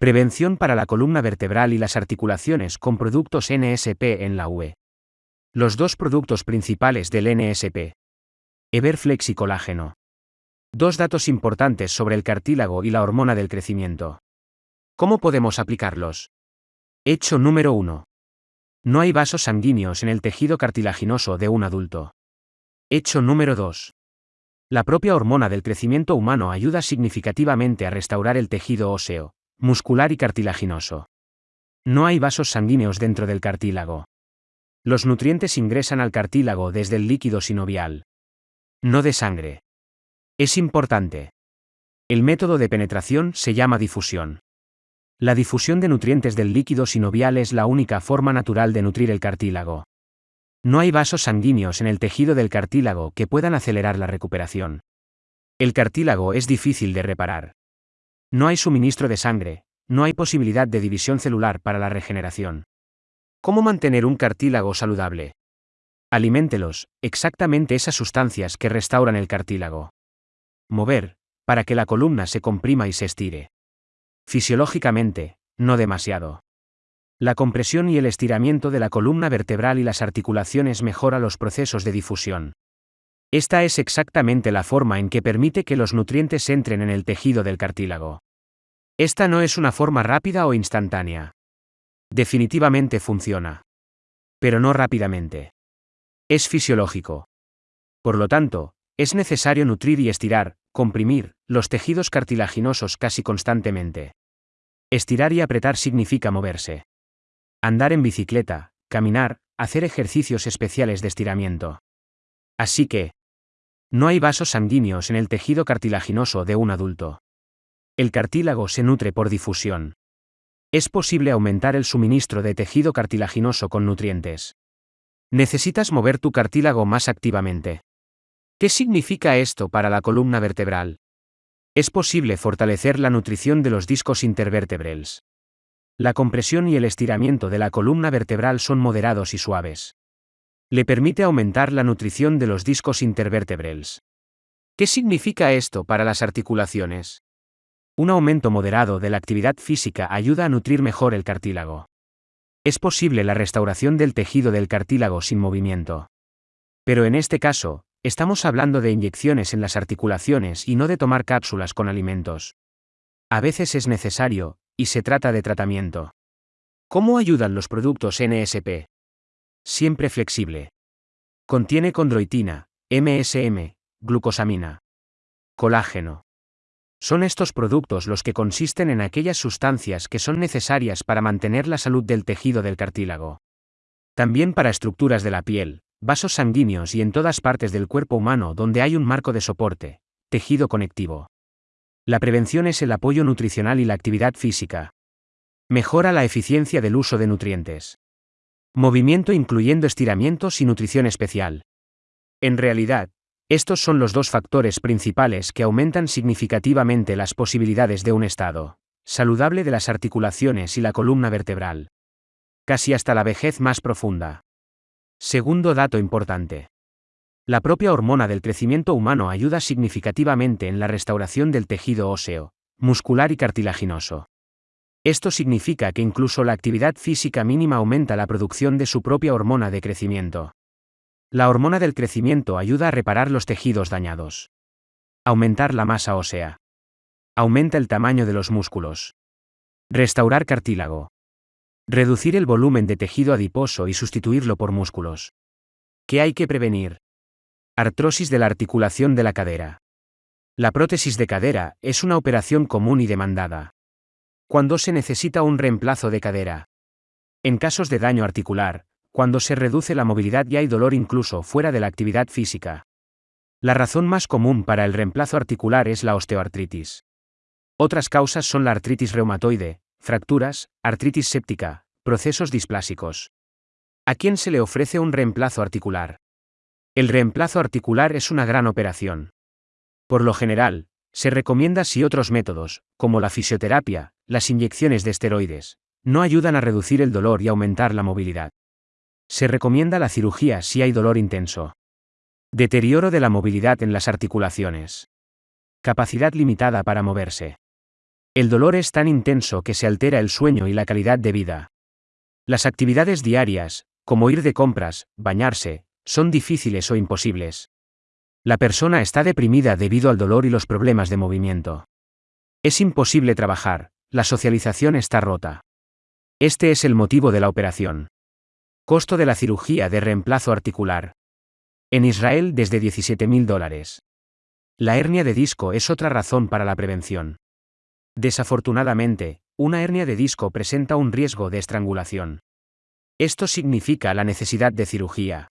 Prevención para la columna vertebral y las articulaciones con productos NSP en la UE. Los dos productos principales del NSP. Everflex y colágeno. Dos datos importantes sobre el cartílago y la hormona del crecimiento. ¿Cómo podemos aplicarlos? Hecho número 1. No hay vasos sanguíneos en el tejido cartilaginoso de un adulto. Hecho número 2. La propia hormona del crecimiento humano ayuda significativamente a restaurar el tejido óseo, muscular y cartilaginoso. No hay vasos sanguíneos dentro del cartílago. Los nutrientes ingresan al cartílago desde el líquido sinovial. No de sangre. Es importante. El método de penetración se llama difusión. La difusión de nutrientes del líquido sinovial es la única forma natural de nutrir el cartílago. No hay vasos sanguíneos en el tejido del cartílago que puedan acelerar la recuperación. El cartílago es difícil de reparar. No hay suministro de sangre, no hay posibilidad de división celular para la regeneración. ¿Cómo mantener un cartílago saludable? Aliméntelos, exactamente esas sustancias que restauran el cartílago. Mover, para que la columna se comprima y se estire. Fisiológicamente, no demasiado. La compresión y el estiramiento de la columna vertebral y las articulaciones mejora los procesos de difusión. Esta es exactamente la forma en que permite que los nutrientes entren en el tejido del cartílago. Esta no es una forma rápida o instantánea. Definitivamente funciona. Pero no rápidamente. Es fisiológico. Por lo tanto, es necesario nutrir y estirar, comprimir, los tejidos cartilaginosos casi constantemente. Estirar y apretar significa moverse. Andar en bicicleta, caminar, hacer ejercicios especiales de estiramiento. Así que, no hay vasos sanguíneos en el tejido cartilaginoso de un adulto. El cartílago se nutre por difusión. Es posible aumentar el suministro de tejido cartilaginoso con nutrientes. Necesitas mover tu cartílago más activamente. ¿Qué significa esto para la columna vertebral? Es posible fortalecer la nutrición de los discos intervertebrales. La compresión y el estiramiento de la columna vertebral son moderados y suaves le permite aumentar la nutrición de los discos intervertebrales. ¿Qué significa esto para las articulaciones? Un aumento moderado de la actividad física ayuda a nutrir mejor el cartílago. Es posible la restauración del tejido del cartílago sin movimiento. Pero en este caso, estamos hablando de inyecciones en las articulaciones y no de tomar cápsulas con alimentos. A veces es necesario, y se trata de tratamiento. ¿Cómo ayudan los productos NSP? Siempre flexible. Contiene condroitina, MSM, glucosamina. Colágeno. Son estos productos los que consisten en aquellas sustancias que son necesarias para mantener la salud del tejido del cartílago. También para estructuras de la piel, vasos sanguíneos y en todas partes del cuerpo humano donde hay un marco de soporte, tejido conectivo. La prevención es el apoyo nutricional y la actividad física. Mejora la eficiencia del uso de nutrientes. Movimiento incluyendo estiramientos y nutrición especial. En realidad, estos son los dos factores principales que aumentan significativamente las posibilidades de un estado saludable de las articulaciones y la columna vertebral. Casi hasta la vejez más profunda. Segundo dato importante. La propia hormona del crecimiento humano ayuda significativamente en la restauración del tejido óseo, muscular y cartilaginoso. Esto significa que incluso la actividad física mínima aumenta la producción de su propia hormona de crecimiento. La hormona del crecimiento ayuda a reparar los tejidos dañados. Aumentar la masa ósea. Aumenta el tamaño de los músculos. Restaurar cartílago. Reducir el volumen de tejido adiposo y sustituirlo por músculos. ¿Qué hay que prevenir? Artrosis de la articulación de la cadera. La prótesis de cadera es una operación común y demandada cuando se necesita un reemplazo de cadera. En casos de daño articular, cuando se reduce la movilidad y hay dolor incluso fuera de la actividad física. La razón más común para el reemplazo articular es la osteoartritis. Otras causas son la artritis reumatoide, fracturas, artritis séptica, procesos displásicos. ¿A quién se le ofrece un reemplazo articular? El reemplazo articular es una gran operación. Por lo general, se recomienda si otros métodos, como la fisioterapia, las inyecciones de esteroides, no ayudan a reducir el dolor y aumentar la movilidad. Se recomienda la cirugía si hay dolor intenso. Deterioro de la movilidad en las articulaciones. Capacidad limitada para moverse. El dolor es tan intenso que se altera el sueño y la calidad de vida. Las actividades diarias, como ir de compras, bañarse, son difíciles o imposibles. La persona está deprimida debido al dolor y los problemas de movimiento. Es imposible trabajar, la socialización está rota. Este es el motivo de la operación. Costo de la cirugía de reemplazo articular. En Israel desde 17.000 dólares. La hernia de disco es otra razón para la prevención. Desafortunadamente, una hernia de disco presenta un riesgo de estrangulación. Esto significa la necesidad de cirugía.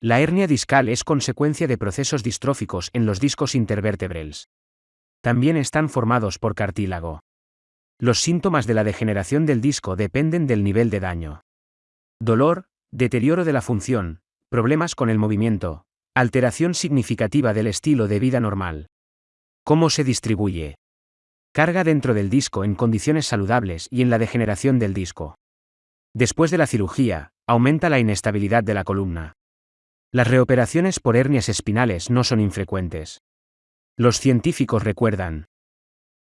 La hernia discal es consecuencia de procesos distróficos en los discos intervertebrales. También están formados por cartílago. Los síntomas de la degeneración del disco dependen del nivel de daño. Dolor, deterioro de la función, problemas con el movimiento, alteración significativa del estilo de vida normal. ¿Cómo se distribuye? Carga dentro del disco en condiciones saludables y en la degeneración del disco. Después de la cirugía, aumenta la inestabilidad de la columna. Las reoperaciones por hernias espinales no son infrecuentes. Los científicos recuerdan.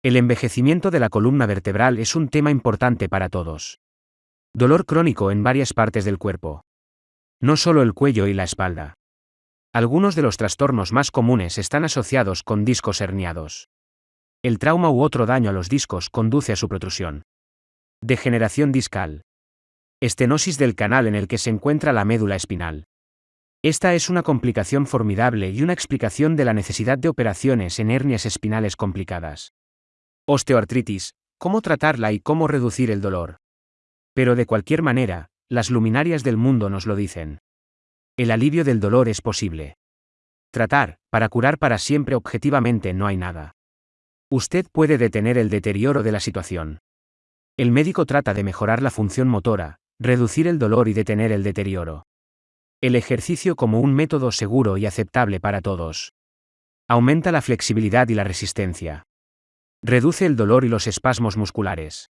El envejecimiento de la columna vertebral es un tema importante para todos. Dolor crónico en varias partes del cuerpo. No solo el cuello y la espalda. Algunos de los trastornos más comunes están asociados con discos herniados. El trauma u otro daño a los discos conduce a su protrusión. Degeneración discal. Estenosis del canal en el que se encuentra la médula espinal. Esta es una complicación formidable y una explicación de la necesidad de operaciones en hernias espinales complicadas. Osteoartritis, cómo tratarla y cómo reducir el dolor. Pero de cualquier manera, las luminarias del mundo nos lo dicen. El alivio del dolor es posible. Tratar, para curar para siempre objetivamente no hay nada. Usted puede detener el deterioro de la situación. El médico trata de mejorar la función motora, reducir el dolor y detener el deterioro. El ejercicio como un método seguro y aceptable para todos. Aumenta la flexibilidad y la resistencia. Reduce el dolor y los espasmos musculares.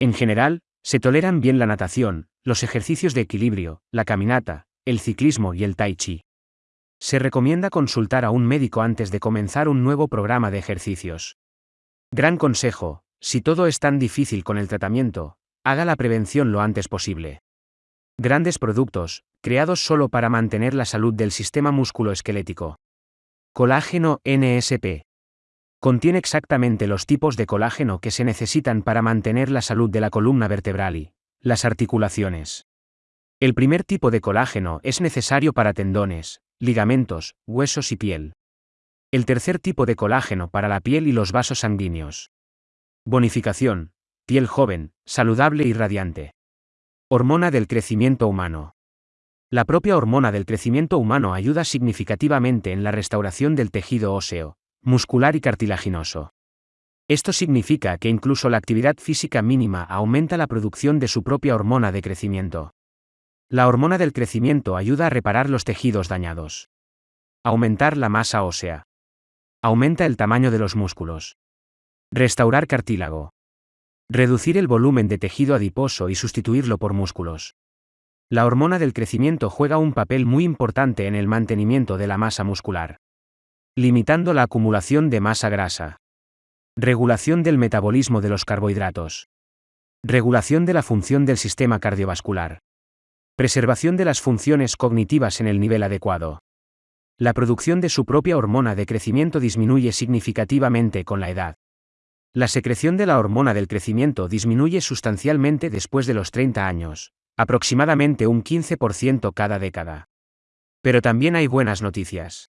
En general, se toleran bien la natación, los ejercicios de equilibrio, la caminata, el ciclismo y el tai chi. Se recomienda consultar a un médico antes de comenzar un nuevo programa de ejercicios. Gran consejo, si todo es tan difícil con el tratamiento, haga la prevención lo antes posible. Grandes productos, creados solo para mantener la salud del sistema musculoesquelético. Colágeno NSP. Contiene exactamente los tipos de colágeno que se necesitan para mantener la salud de la columna vertebral y las articulaciones. El primer tipo de colágeno es necesario para tendones, ligamentos, huesos y piel. El tercer tipo de colágeno para la piel y los vasos sanguíneos. Bonificación. Piel joven, saludable y radiante. Hormona del crecimiento humano. La propia hormona del crecimiento humano ayuda significativamente en la restauración del tejido óseo, muscular y cartilaginoso. Esto significa que incluso la actividad física mínima aumenta la producción de su propia hormona de crecimiento. La hormona del crecimiento ayuda a reparar los tejidos dañados. Aumentar la masa ósea. Aumenta el tamaño de los músculos. Restaurar cartílago. Reducir el volumen de tejido adiposo y sustituirlo por músculos. La hormona del crecimiento juega un papel muy importante en el mantenimiento de la masa muscular. Limitando la acumulación de masa grasa. Regulación del metabolismo de los carbohidratos. Regulación de la función del sistema cardiovascular. Preservación de las funciones cognitivas en el nivel adecuado. La producción de su propia hormona de crecimiento disminuye significativamente con la edad. La secreción de la hormona del crecimiento disminuye sustancialmente después de los 30 años, aproximadamente un 15% cada década. Pero también hay buenas noticias.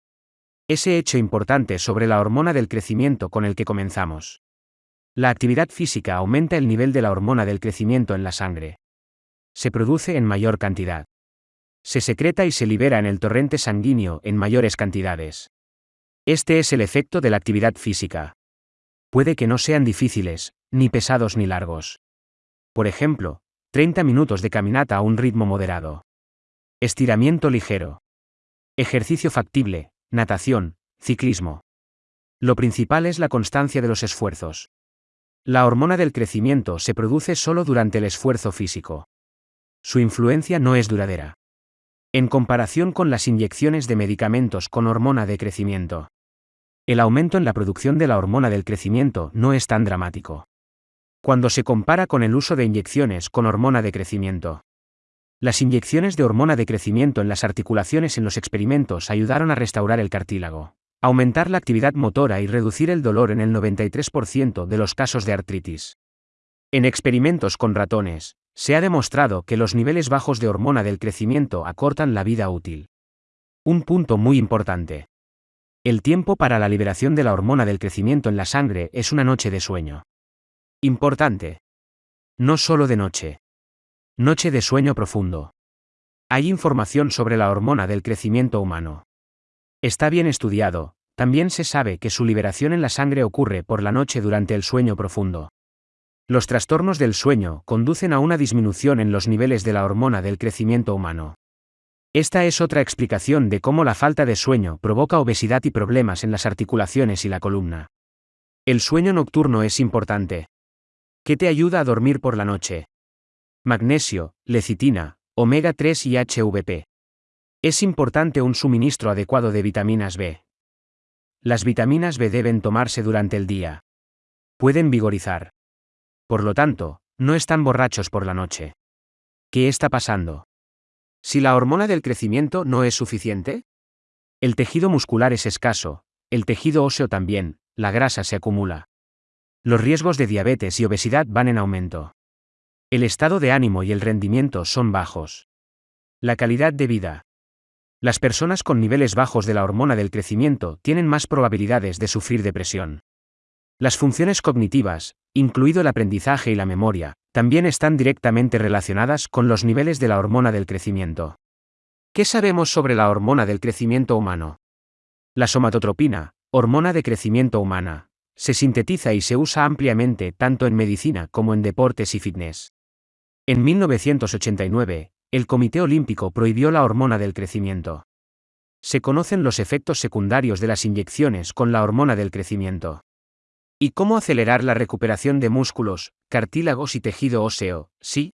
Ese hecho importante sobre la hormona del crecimiento con el que comenzamos. La actividad física aumenta el nivel de la hormona del crecimiento en la sangre se produce en mayor cantidad. Se secreta y se libera en el torrente sanguíneo en mayores cantidades. Este es el efecto de la actividad física. Puede que no sean difíciles, ni pesados ni largos. Por ejemplo, 30 minutos de caminata a un ritmo moderado. Estiramiento ligero. Ejercicio factible, natación, ciclismo. Lo principal es la constancia de los esfuerzos. La hormona del crecimiento se produce solo durante el esfuerzo físico su influencia no es duradera. En comparación con las inyecciones de medicamentos con hormona de crecimiento. El aumento en la producción de la hormona del crecimiento no es tan dramático. Cuando se compara con el uso de inyecciones con hormona de crecimiento. Las inyecciones de hormona de crecimiento en las articulaciones en los experimentos ayudaron a restaurar el cartílago, aumentar la actividad motora y reducir el dolor en el 93% de los casos de artritis. En experimentos con ratones, se ha demostrado que los niveles bajos de hormona del crecimiento acortan la vida útil. Un punto muy importante. El tiempo para la liberación de la hormona del crecimiento en la sangre es una noche de sueño. Importante. No solo de noche. Noche de sueño profundo. Hay información sobre la hormona del crecimiento humano. Está bien estudiado, también se sabe que su liberación en la sangre ocurre por la noche durante el sueño profundo. Los trastornos del sueño conducen a una disminución en los niveles de la hormona del crecimiento humano. Esta es otra explicación de cómo la falta de sueño provoca obesidad y problemas en las articulaciones y la columna. El sueño nocturno es importante. ¿Qué te ayuda a dormir por la noche? Magnesio, lecitina, omega 3 y HVP. Es importante un suministro adecuado de vitaminas B. Las vitaminas B deben tomarse durante el día. Pueden vigorizar. Por lo tanto, no están borrachos por la noche. ¿Qué está pasando? Si la hormona del crecimiento no es suficiente, el tejido muscular es escaso, el tejido óseo también, la grasa se acumula. Los riesgos de diabetes y obesidad van en aumento. El estado de ánimo y el rendimiento son bajos. La calidad de vida. Las personas con niveles bajos de la hormona del crecimiento tienen más probabilidades de sufrir depresión. Las funciones cognitivas, incluido el aprendizaje y la memoria, también están directamente relacionadas con los niveles de la hormona del crecimiento. ¿Qué sabemos sobre la hormona del crecimiento humano? La somatotropina, hormona de crecimiento humana, se sintetiza y se usa ampliamente tanto en medicina como en deportes y fitness. En 1989, el Comité Olímpico prohibió la hormona del crecimiento. Se conocen los efectos secundarios de las inyecciones con la hormona del crecimiento. ¿Y cómo acelerar la recuperación de músculos, cartílagos y tejido óseo? Sí.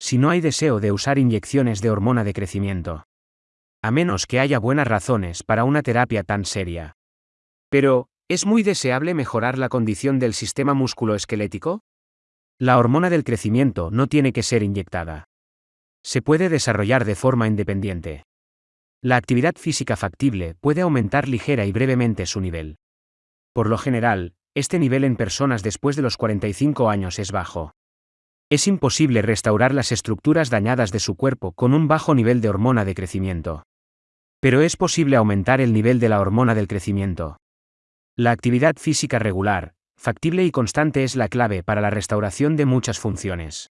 Si no hay deseo de usar inyecciones de hormona de crecimiento. A menos que haya buenas razones para una terapia tan seria. Pero, ¿es muy deseable mejorar la condición del sistema musculoesquelético? La hormona del crecimiento no tiene que ser inyectada. Se puede desarrollar de forma independiente. La actividad física factible puede aumentar ligera y brevemente su nivel. Por lo general, este nivel en personas después de los 45 años es bajo. Es imposible restaurar las estructuras dañadas de su cuerpo con un bajo nivel de hormona de crecimiento. Pero es posible aumentar el nivel de la hormona del crecimiento. La actividad física regular, factible y constante es la clave para la restauración de muchas funciones.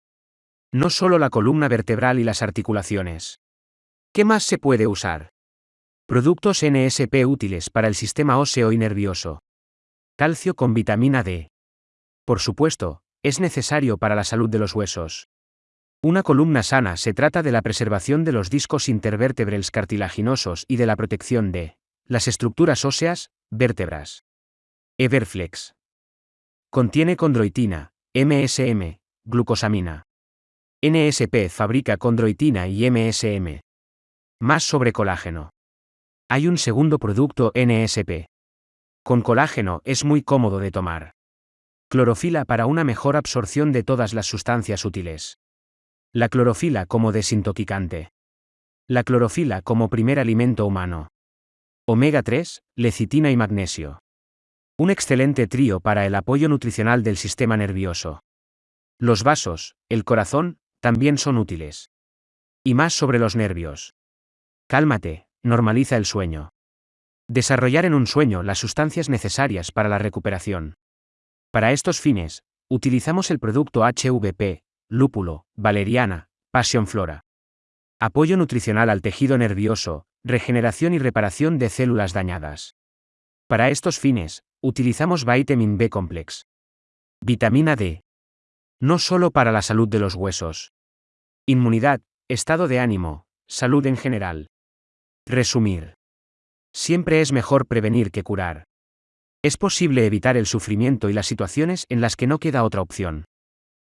No solo la columna vertebral y las articulaciones. ¿Qué más se puede usar? Productos NSP útiles para el sistema óseo y nervioso. Calcio con vitamina D. Por supuesto, es necesario para la salud de los huesos. Una columna sana se trata de la preservación de los discos intervertebrales cartilaginosos y de la protección de las estructuras óseas, vértebras. Everflex. Contiene condroitina, MSM, glucosamina. NSP fabrica condroitina y MSM. Más sobre colágeno. Hay un segundo producto NSP. Con colágeno es muy cómodo de tomar. Clorofila para una mejor absorción de todas las sustancias útiles. La clorofila como desintoxicante. La clorofila como primer alimento humano. Omega 3, lecitina y magnesio. Un excelente trío para el apoyo nutricional del sistema nervioso. Los vasos, el corazón, también son útiles. Y más sobre los nervios. Cálmate, normaliza el sueño. Desarrollar en un sueño las sustancias necesarias para la recuperación. Para estos fines, utilizamos el producto HVP, lúpulo, valeriana, pasión flora. Apoyo nutricional al tejido nervioso, regeneración y reparación de células dañadas. Para estos fines, utilizamos Vitamin B Complex. Vitamina D. No solo para la salud de los huesos. Inmunidad, estado de ánimo, salud en general. Resumir. Siempre es mejor prevenir que curar. Es posible evitar el sufrimiento y las situaciones en las que no queda otra opción.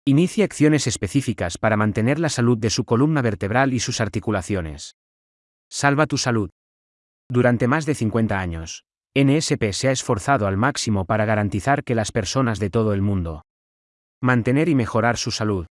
Inicie acciones específicas para mantener la salud de su columna vertebral y sus articulaciones. Salva tu salud. Durante más de 50 años, NSP se ha esforzado al máximo para garantizar que las personas de todo el mundo mantener y mejorar su salud,